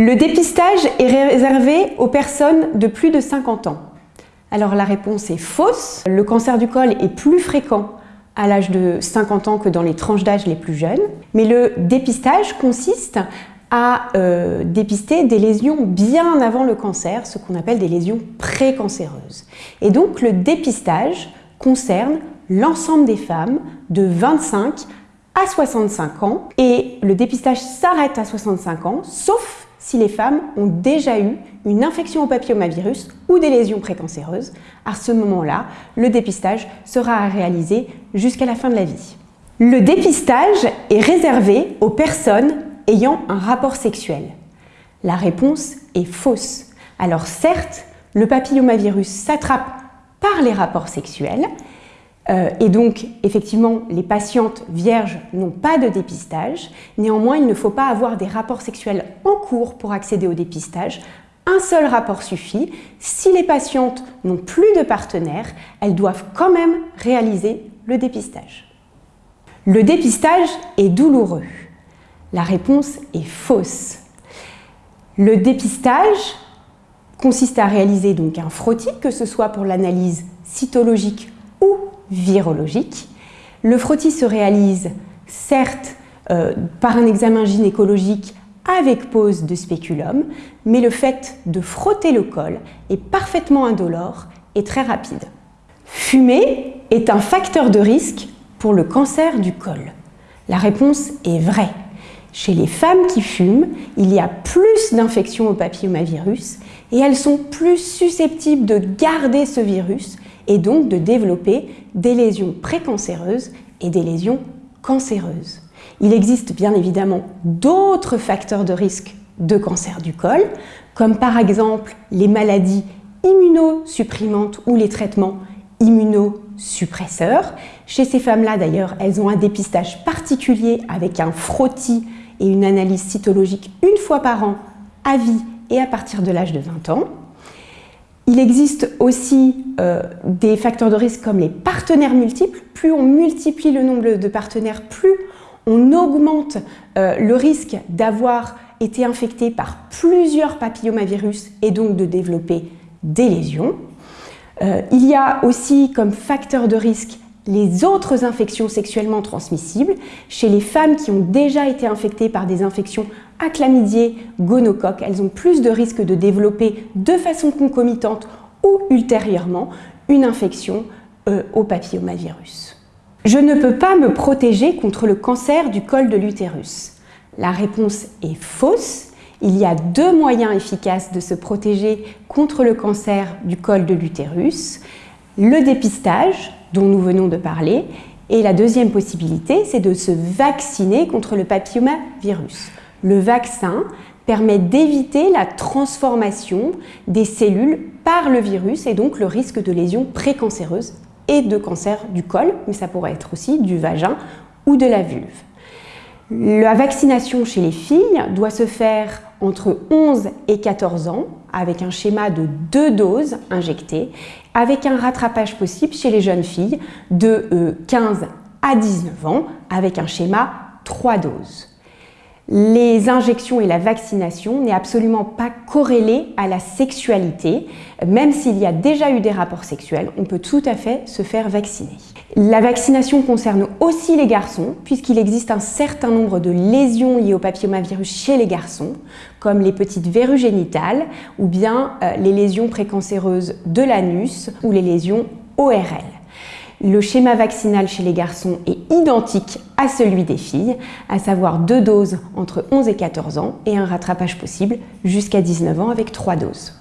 Le dépistage est réservé aux personnes de plus de 50 ans. Alors la réponse est fausse. Le cancer du col est plus fréquent à l'âge de 50 ans que dans les tranches d'âge les plus jeunes. Mais le dépistage consiste à euh, dépister des lésions bien avant le cancer, ce qu'on appelle des lésions précancéreuses. Et donc le dépistage concerne l'ensemble des femmes de 25 à 65 ans et le dépistage s'arrête à 65 ans, sauf si les femmes ont déjà eu une infection au papillomavirus ou des lésions précancéreuses. À ce moment-là, le dépistage sera à réaliser jusqu'à la fin de la vie. Le dépistage est réservé aux personnes ayant un rapport sexuel La réponse est fausse. Alors certes, le papillomavirus s'attrape par les rapports sexuels et donc effectivement les patientes vierges n'ont pas de dépistage. Néanmoins, il ne faut pas avoir des rapports sexuels en cours pour accéder au dépistage. Un seul rapport suffit. Si les patientes n'ont plus de partenaire, elles doivent quand même réaliser le dépistage. Le dépistage est douloureux. La réponse est fausse. Le dépistage consiste à réaliser donc un frottis, que ce soit pour l'analyse cytologique ou virologique. Le frottis se réalise certes euh, par un examen gynécologique avec pose de spéculum, mais le fait de frotter le col est parfaitement indolore et très rapide. Fumer est un facteur de risque pour le cancer du col. La réponse est vraie. Chez les femmes qui fument, il y a plus d'infections au papillomavirus et elles sont plus susceptibles de garder ce virus et donc de développer des lésions précancéreuses et des lésions cancéreuses. Il existe bien évidemment d'autres facteurs de risque de cancer du col, comme par exemple les maladies immunosupprimantes ou les traitements immunosuppresseurs. Chez ces femmes-là, d'ailleurs, elles ont un dépistage particulier avec un frottis et une analyse cytologique une fois par an à vie et à partir de l'âge de 20 ans. Il existe aussi euh, des facteurs de risque comme les partenaires multiples. Plus on multiplie le nombre de partenaires, plus on augmente euh, le risque d'avoir été infecté par plusieurs papillomavirus et donc de développer des lésions. Euh, il y a aussi comme facteur de risque les autres infections sexuellement transmissibles chez les femmes qui ont déjà été infectées par des infections à chlamydier, gonocoque. Elles ont plus de risques de développer de façon concomitante ou ultérieurement une infection euh, au papillomavirus. Je ne peux pas me protéger contre le cancer du col de l'utérus. La réponse est fausse. Il y a deux moyens efficaces de se protéger contre le cancer du col de l'utérus. Le dépistage, dont nous venons de parler, et la deuxième possibilité, c'est de se vacciner contre le papillomavirus. Le vaccin permet d'éviter la transformation des cellules par le virus et donc le risque de lésions précancéreuses et de cancer du col, mais ça pourrait être aussi du vagin ou de la vulve. La vaccination chez les filles doit se faire entre 11 et 14 ans avec un schéma de deux doses injectées avec un rattrapage possible chez les jeunes filles de 15 euh, à 19 ans avec un schéma 3 doses les injections et la vaccination n'est absolument pas corrélée à la sexualité. Même s'il y a déjà eu des rapports sexuels, on peut tout à fait se faire vacciner. La vaccination concerne aussi les garçons, puisqu'il existe un certain nombre de lésions liées au papillomavirus chez les garçons, comme les petites verrues génitales ou bien euh, les lésions précancéreuses de l'anus ou les lésions ORL. Le schéma vaccinal chez les garçons est identique à celui des filles, à savoir deux doses entre 11 et 14 ans et un rattrapage possible jusqu'à 19 ans avec trois doses.